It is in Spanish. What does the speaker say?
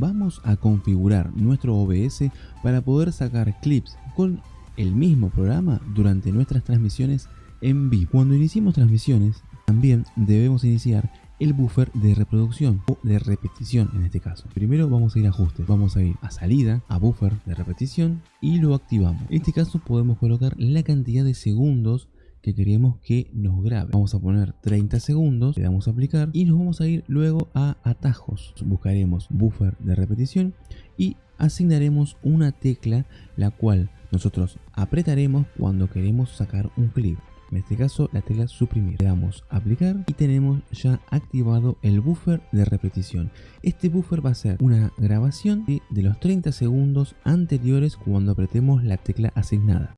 Vamos a configurar nuestro OBS para poder sacar clips con el mismo programa durante nuestras transmisiones en vivo. Cuando iniciemos transmisiones, también debemos iniciar el buffer de reproducción o de repetición en este caso. Primero vamos a ir a ajustes, vamos a ir a salida, a buffer de repetición y lo activamos. En este caso podemos colocar la cantidad de segundos que queremos que nos grabe. Vamos a poner 30 segundos, le damos a aplicar y nos vamos a ir luego a atajos. Buscaremos buffer de repetición y asignaremos una tecla la cual nosotros apretaremos cuando queremos sacar un clip. En este caso la tecla suprimir. Le damos aplicar y tenemos ya activado el buffer de repetición. Este buffer va a ser una grabación de, de los 30 segundos anteriores cuando apretemos la tecla asignada.